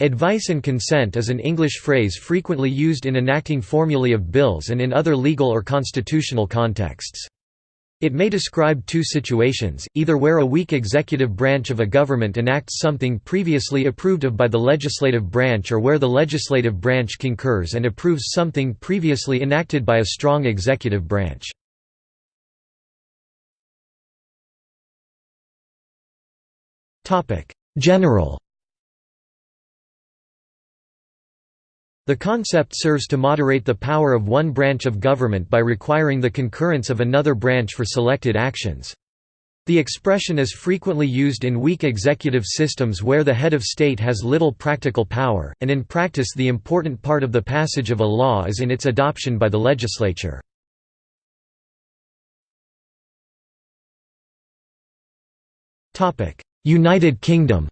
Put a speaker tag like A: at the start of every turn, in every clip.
A: Advice and consent is an English phrase frequently used in enacting formulae of bills and in other legal or constitutional contexts. It may describe two situations, either where a weak executive branch of a government enacts something previously approved of by the legislative branch or where the legislative branch concurs and approves something previously enacted by a strong executive branch. General The concept serves to moderate the power of one branch of government by requiring the concurrence of another branch for selected actions. The expression is frequently used in weak executive systems where the head of state has little practical power, and in practice the important part of the passage of a law is in its adoption by the legislature. United Kingdom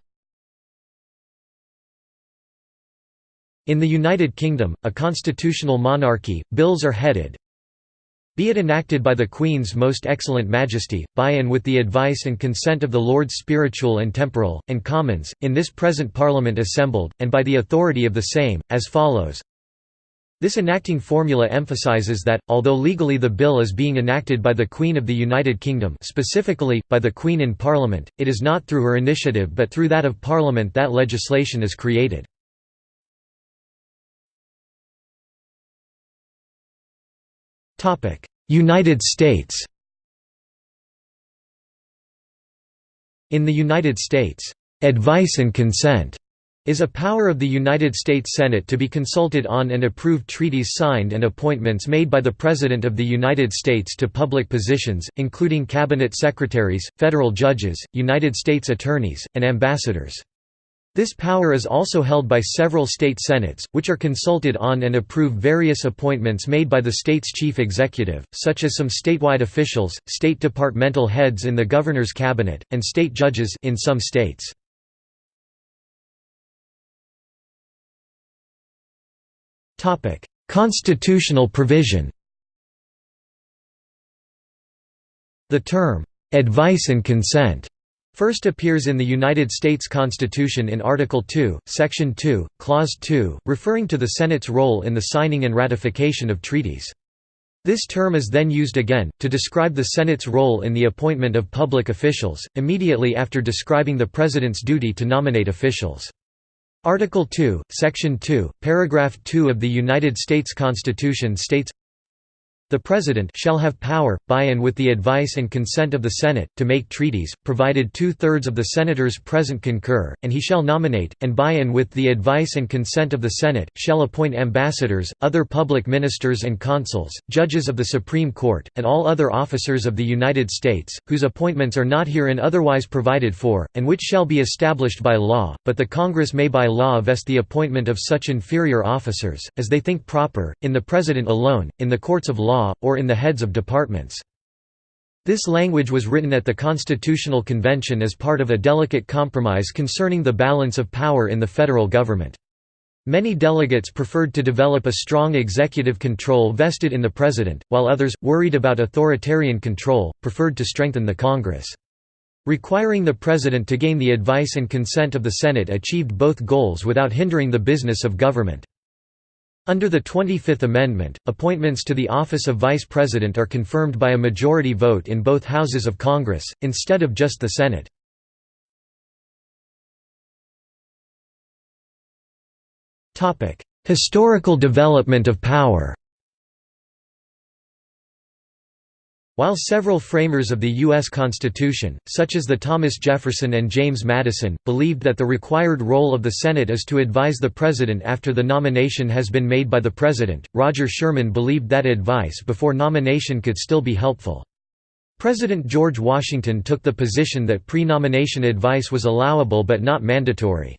A: In the United Kingdom, a constitutional monarchy, bills are headed, be it enacted by the Queen's Most Excellent Majesty, by and with the advice and consent of the Lords Spiritual and Temporal, and Commons, in this present Parliament assembled, and by the authority of the same, as follows This enacting formula emphasises that, although legally the bill is being enacted by the Queen of the United Kingdom specifically, by the Queen in Parliament, it is not through her initiative but through that of Parliament that legislation is created. United States In the United States, "...advice and consent," is a power of the United States Senate to be consulted on and approve treaties signed and appointments made by the President of the United States to public positions, including cabinet secretaries, federal judges, United States attorneys, and ambassadors. This power is also held by several state senates, which are consulted on and approve various appointments made by the state's chief executive, such as some statewide officials, state departmental heads in the governor's cabinet, and state judges in some states. Constitutional provision The term, "'advice and consent' First appears in the United States Constitution in Article 2, Section 2, Clause 2, referring to the Senate's role in the signing and ratification of treaties. This term is then used again, to describe the Senate's role in the appointment of public officials, immediately after describing the President's duty to nominate officials. Article 2, Section 2, Paragraph 2 of the United States Constitution states, the President shall have power, by and with the advice and consent of the Senate, to make treaties, provided two-thirds of the Senators present concur, and he shall nominate, and by and with the advice and consent of the Senate, shall appoint ambassadors, other public ministers and consuls, judges of the Supreme Court, and all other officers of the United States, whose appointments are not herein otherwise provided for, and which shall be established by law, but the Congress may by law vest the appointment of such inferior officers, as they think proper, in the President alone, in the courts of law, or in the heads of departments. This language was written at the Constitutional Convention as part of a delicate compromise concerning the balance of power in the federal government. Many delegates preferred to develop a strong executive control vested in the President, while others, worried about authoritarian control, preferred to strengthen the Congress. Requiring the President to gain the advice and consent of the Senate achieved both goals without hindering the business of government. Under the 25th Amendment, appointments to the office of Vice President are confirmed by a majority vote in both houses of Congress, instead of just the Senate. Historical development of power While several framers of the U.S. Constitution, such as the Thomas Jefferson and James Madison, believed that the required role of the Senate is to advise the President after the nomination has been made by the President, Roger Sherman believed that advice before nomination could still be helpful. President George Washington took the position that pre-nomination advice was allowable but not mandatory.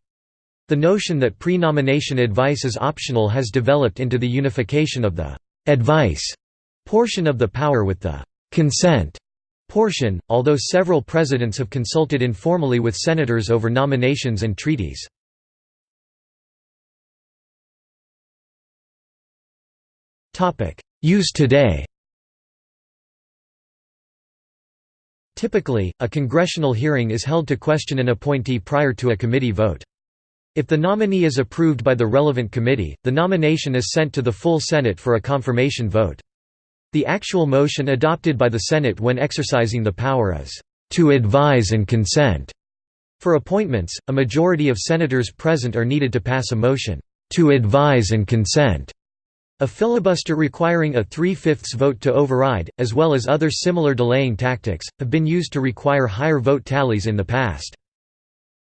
A: The notion that pre-nomination advice is optional has developed into the unification of the «advice» portion of the power with the consent portion, although several presidents have consulted informally with senators over nominations and treaties. Use today Typically, a congressional hearing is held to question an appointee prior to a committee vote. If the nominee is approved by the relevant committee, the nomination is sent to the full Senate for a confirmation vote. The actual motion adopted by the Senate when exercising the power is, "...to advise and consent." For appointments, a majority of senators present are needed to pass a motion, "...to advise and consent." A filibuster requiring a three-fifths vote to override, as well as other similar delaying tactics, have been used to require higher vote tallies in the past.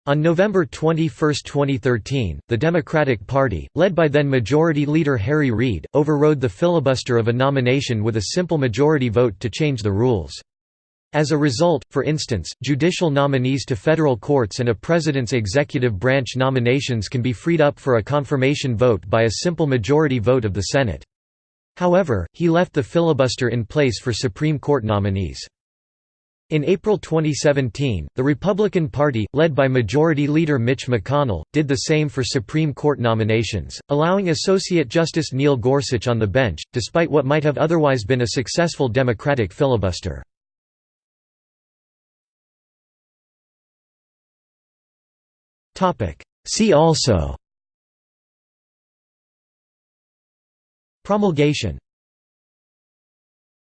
A: On November 21, 2013, the Democratic Party, led by then Majority Leader Harry Reid, overrode the filibuster of a nomination with a simple majority vote to change the rules. As a result, for instance, judicial nominees to federal courts and a president's executive branch nominations can be freed up for a confirmation vote by a simple majority vote of the Senate. However, he left the filibuster in place for Supreme Court nominees. In April 2017, the Republican Party, led by Majority Leader Mitch McConnell, did the same for Supreme Court nominations, allowing Associate Justice Neil Gorsuch on the bench, despite what might have otherwise been a successful Democratic filibuster. See also Promulgation